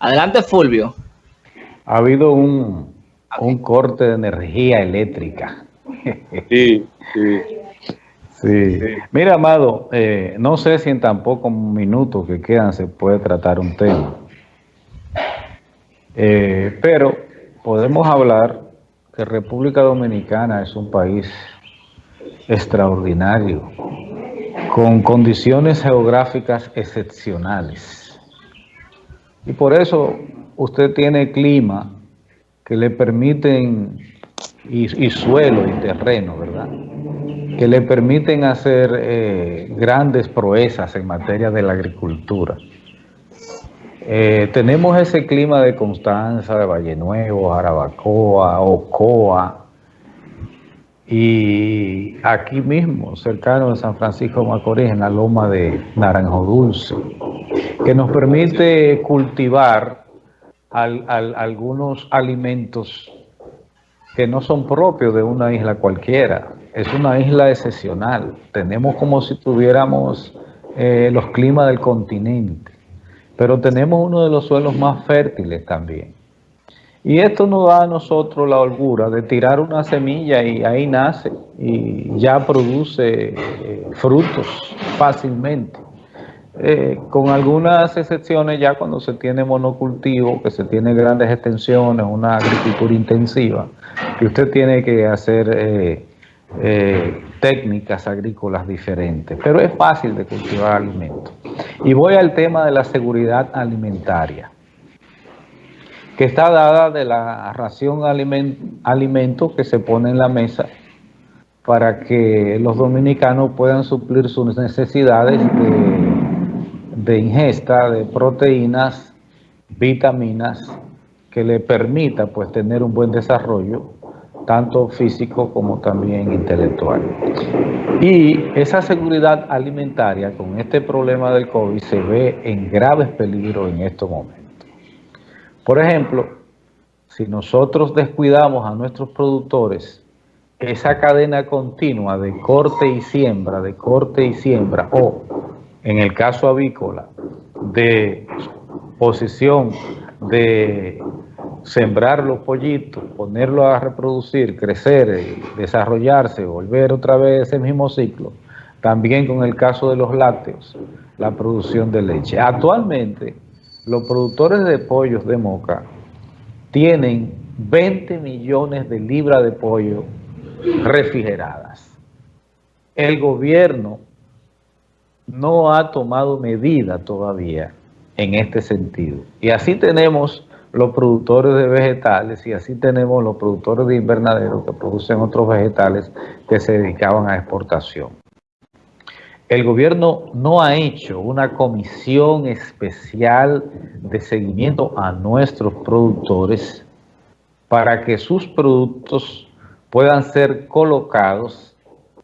Adelante, Fulvio. Ha habido un, un corte de energía eléctrica. Sí, sí. Sí. Mira, Amado, eh, no sé si en tan pocos minutos que quedan se puede tratar un tema. Eh, pero podemos hablar que República Dominicana es un país extraordinario, con condiciones geográficas excepcionales. Y por eso usted tiene clima que le permiten, y, suelo y terreno, ¿verdad? Que le permiten hacer eh, grandes proezas en materia de la agricultura. Eh, tenemos ese clima de Constanza, de Valle Nuevo, Jarabacoa, Ocoa, y aquí mismo, cercano de San Francisco de Macorís, en la loma de Naranjo Dulce, que nos permite cultivar algunos alimentos que no son propios de una isla cualquiera. Es una isla excepcional. Tenemos como si tuviéramos eh, los climas del continente, pero tenemos uno de los suelos más fértiles también. Y esto nos da a nosotros la holgura de tirar una semilla y ahí nace y ya produce eh, frutos fácilmente. Eh, con algunas excepciones ya cuando se tiene monocultivo, que se tiene grandes extensiones, una agricultura intensiva, que usted tiene que hacer eh, técnicas agrícolas diferentes, pero es fácil de cultivar alimentos. Y voy al tema de la seguridad alimentaria que está dada de la ración alimento que se pone en la mesa para que los dominicanos puedan suplir sus necesidades de, ingesta de proteínas, vitaminas, que le permita pues tener un buen desarrollo, tanto físico como también intelectual. Y esa seguridad alimentaria con este problema del COVID se ve en graves peligros en estos momentos. Por ejemplo, si nosotros descuidamos a nuestros productores, esa cadena continua de corte y siembra, de corte y siembra, o en el caso avícola, de posición de sembrar los pollitos, ponerlos a reproducir, crecer, desarrollarse, volver otra vez ese mismo ciclo, también con el caso de los lácteos, la producción de leche. Actualmente, los productores de pollos de Moca tienen 20 millones de libras de pollo refrigeradas. El gobierno no ha tomado medida todavía en este sentido. Y así tenemos los productores de vegetales y así tenemos los productores de invernaderos que producen otros vegetales que se dedicaban a exportación el gobierno no ha hecho una comisión especial de seguimiento a nuestros productores para que sus productos puedan ser colocados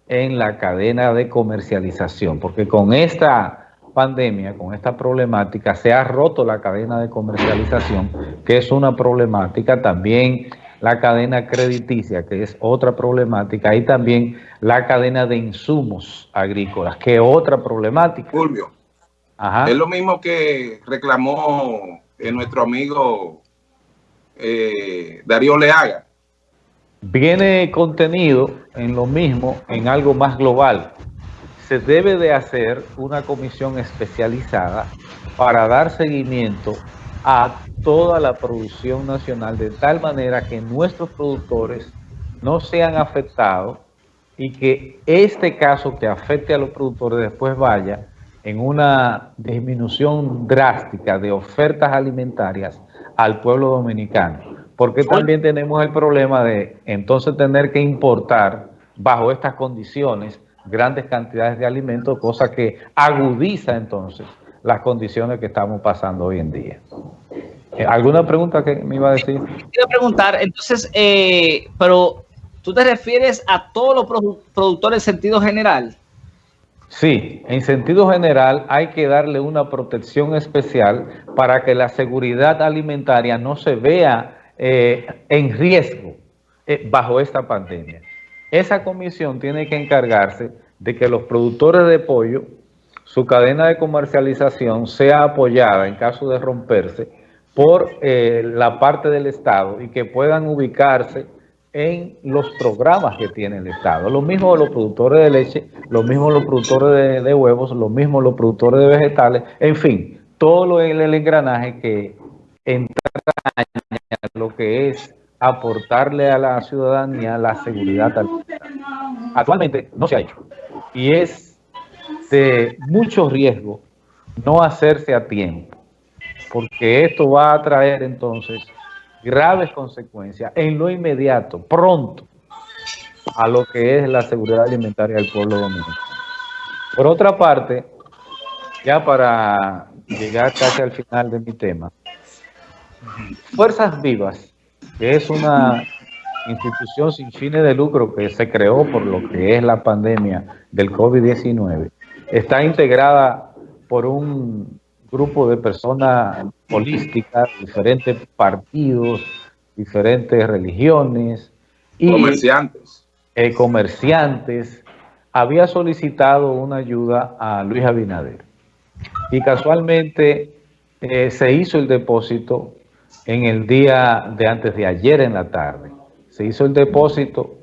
en la cadena de comercialización, porque con esta pandemia, con esta problemática, se ha roto la cadena de comercialización, que es una problemática también la cadena crediticia, que es otra problemática, y también la cadena de insumos agrícolas, que es otra problemática. Fulvio, es lo mismo que reclamó eh, nuestro amigo eh, Darío Leaga. Viene contenido en lo mismo, en algo más global. Se debe de hacer una comisión especializada para dar seguimiento a toda la producción nacional de tal manera que nuestros productores no sean afectados y que este caso que afecte a los productores después vaya en una disminución drástica de ofertas alimentarias al pueblo dominicano. Porque también tenemos el problema de entonces tener que importar bajo estas condiciones grandes cantidades de alimentos, cosa que agudiza entonces las condiciones que estamos pasando hoy en día. Eh, ¿Alguna pregunta que me iba a decir? Quiero preguntar, entonces, eh, pero tú te refieres a todos los productores en sentido general. Sí, en sentido general hay que darle una protección especial para que la seguridad alimentaria no se vea eh, en riesgo bajo esta pandemia. Esa comisión tiene que encargarse de que los productores de pollo, su cadena de comercialización sea apoyada en caso de romperse por eh, la parte del Estado y que puedan ubicarse en los programas que tiene el Estado. Lo mismo los productores de leche, lo mismo los productores de, huevos, lo mismo los productores de vegetales, en fin, todo lo, el, engranaje que entraña lo que es aportarle a la ciudadanía la seguridad Actualmente no se ha hecho y es de mucho riesgo no hacerse a tiempo, porque esto va a traer entonces graves consecuencias en lo inmediato, pronto, a lo que es la seguridad alimentaria del pueblo dominicano. Por otra parte, ya para llegar casi al final de mi tema, Fuerzas Vivas, que es una institución sin fines de lucro que se creó por lo que es la pandemia del COVID-19, está integrada por un grupo de personas holísticas, diferentes partidos, diferentes religiones. Y, comerciantes. Eh, comerciantes. Había solicitado una ayuda a Luis Abinader. Y casualmente eh, se hizo el depósito en el día de antes de ayer en la tarde. Se hizo el depósito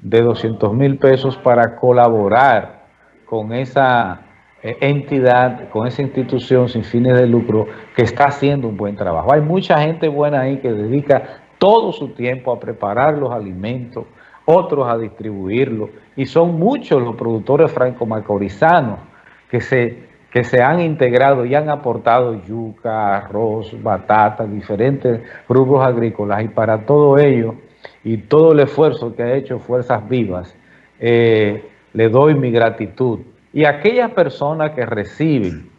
de 200 mil pesos para colaborar con esa eh, entidad, con esa institución sin fines de lucro que está haciendo un buen trabajo. Hay mucha gente buena ahí que dedica todo su tiempo a preparar los alimentos, otros a distribuirlos, y son muchos los productores franco-macorizanos que se que se han integrado y han aportado yuca, arroz, batata, diferentes grupos agrícolas y para todo ello y todo el esfuerzo que ha hecho Fuerzas Vivas, eh, le doy mi gratitud. Y aquellas personas que reciben,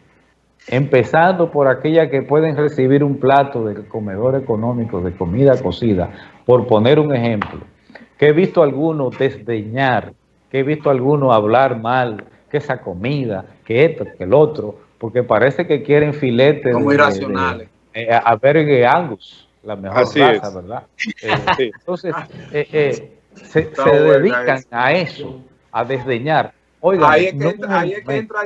empezando por aquellas que pueden recibir un plato del comedor económico de comida cocida, por poner un ejemplo, que he visto a algunos desdeñar, que he visto a algunos hablar mal, que esa comida, que esto, que el otro, porque parece que quieren filetes. Como irracionales. Eh, a ver Angus, la mejor raza, ¿verdad? Eh, entonces, eh, se, dedican a eso, a desdeñar. Oigan, ahí es que, entra, ahí es que entra